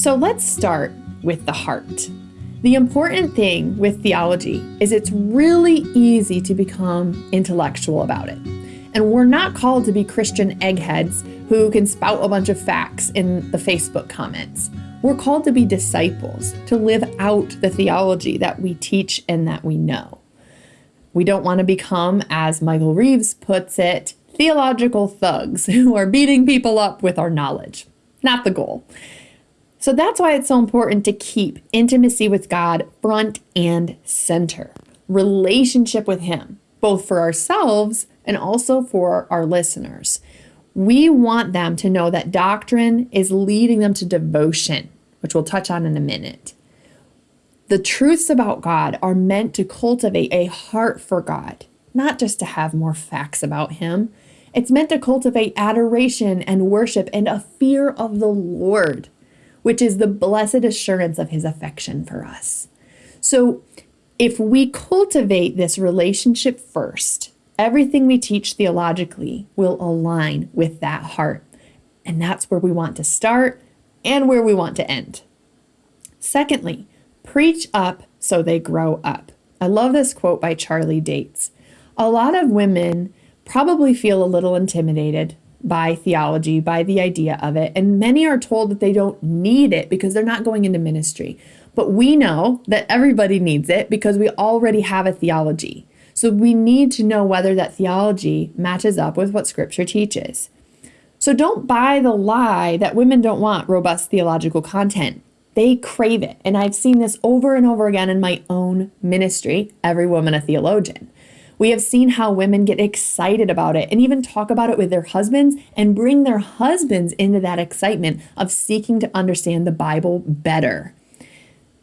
So let's start with the heart. The important thing with theology is it's really easy to become intellectual about it. And we're not called to be Christian eggheads who can spout a bunch of facts in the Facebook comments. We're called to be disciples, to live out the theology that we teach and that we know. We don't want to become, as Michael Reeves puts it, theological thugs who are beating people up with our knowledge. Not the goal. So that's why it's so important to keep intimacy with God front and center, relationship with Him, both for ourselves and also for our listeners. We want them to know that doctrine is leading them to devotion, which we'll touch on in a minute. The truths about God are meant to cultivate a heart for God, not just to have more facts about Him. It's meant to cultivate adoration and worship and a fear of the Lord which is the blessed assurance of his affection for us. So, if we cultivate this relationship first, everything we teach theologically will align with that heart. And that's where we want to start and where we want to end. Secondly, preach up so they grow up. I love this quote by Charlie Dates. A lot of women probably feel a little intimidated by theology, by the idea of it. And many are told that they don't need it because they're not going into ministry. But we know that everybody needs it because we already have a theology. So we need to know whether that theology matches up with what scripture teaches. So don't buy the lie that women don't want robust theological content. They crave it. And I've seen this over and over again in my own ministry, Every Woman a Theologian. We have seen how women get excited about it and even talk about it with their husbands and bring their husbands into that excitement of seeking to understand the Bible better.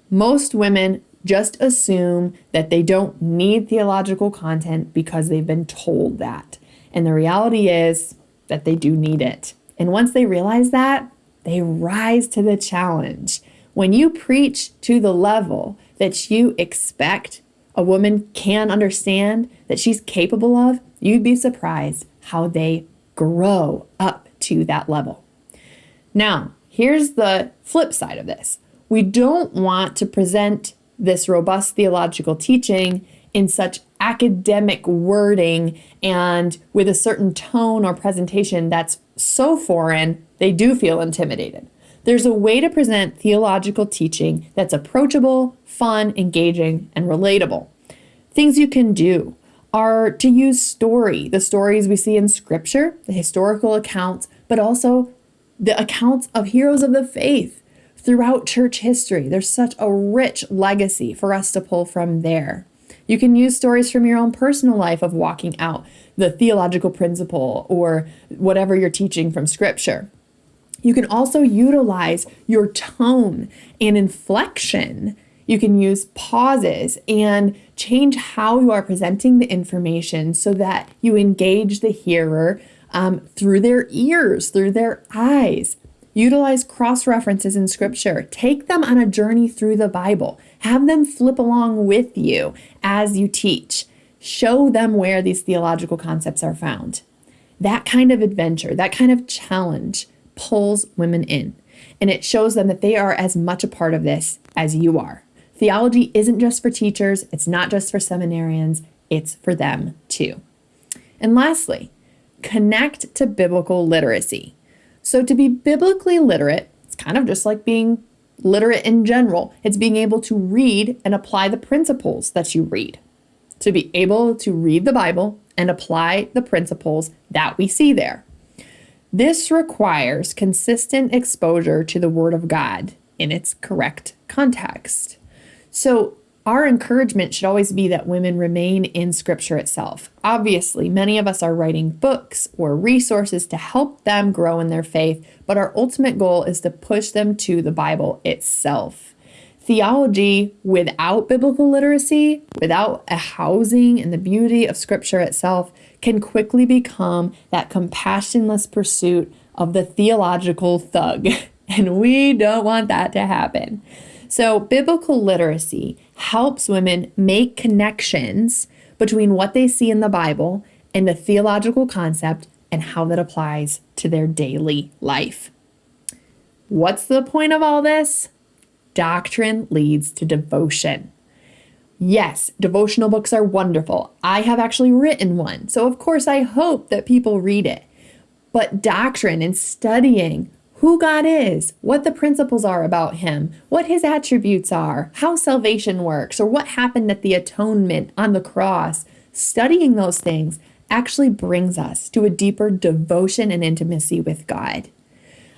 Most women just assume that they don't need theological content because they've been told that. And the reality is that they do need it. And once they realize that, they rise to the challenge. When you preach to the level that you expect a woman can understand that she's capable of, you'd be surprised how they grow up to that level. Now, here's the flip side of this we don't want to present this robust theological teaching in such academic wording and with a certain tone or presentation that's so foreign, they do feel intimidated. There's a way to present theological teaching that's approachable, fun, engaging, and relatable. Things you can do are to use story, the stories we see in scripture, the historical accounts, but also the accounts of heroes of the faith throughout church history. There's such a rich legacy for us to pull from there. You can use stories from your own personal life of walking out the theological principle or whatever you're teaching from scripture. You can also utilize your tone and inflection. You can use pauses and change how you are presenting the information so that you engage the hearer um, through their ears, through their eyes. Utilize cross references in scripture. Take them on a journey through the Bible. Have them flip along with you as you teach. Show them where these theological concepts are found. That kind of adventure, that kind of challenge pulls women in and it shows them that they are as much a part of this as you are. Theology isn't just for teachers, it's not just for seminarians, it's for them too. And lastly, connect to biblical literacy. So, to be biblically literate, it's kind of just like being literate in general. It's being able to read and apply the principles that you read. To be able to read the Bible and apply the principles that we see there. This requires consistent exposure to the Word of God in its correct context. So, our encouragement should always be that women remain in Scripture itself. Obviously, many of us are writing books or resources to help them grow in their faith, but our ultimate goal is to push them to the Bible itself. Theology without biblical literacy, without a housing and the beauty of Scripture itself, can quickly become that compassionless pursuit of the theological thug. And we don't want that to happen. So, biblical literacy helps women make connections between what they see in the Bible and the theological concept and how that applies to their daily life. What's the point of all this? Doctrine leads to devotion. Yes, devotional books are wonderful. I have actually written one, so of course I hope that people read it. But doctrine and studying who God is, what the principles are about Him, what His attributes are, how salvation works, or what happened at the atonement on the cross, studying those things actually brings us to a deeper devotion and intimacy with God.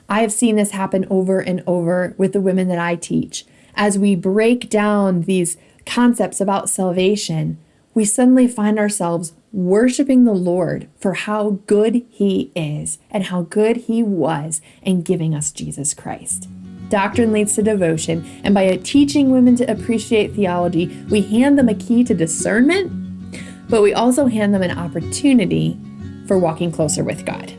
I have seen this happen over and over with the women that I teach. As we break down these concepts about salvation, we suddenly find ourselves worshiping the Lord for how good He is and how good He was in giving us Jesus Christ. Doctrine leads to devotion, and by teaching women to appreciate theology, we hand them a key to discernment, but we also hand them an opportunity for walking closer with God.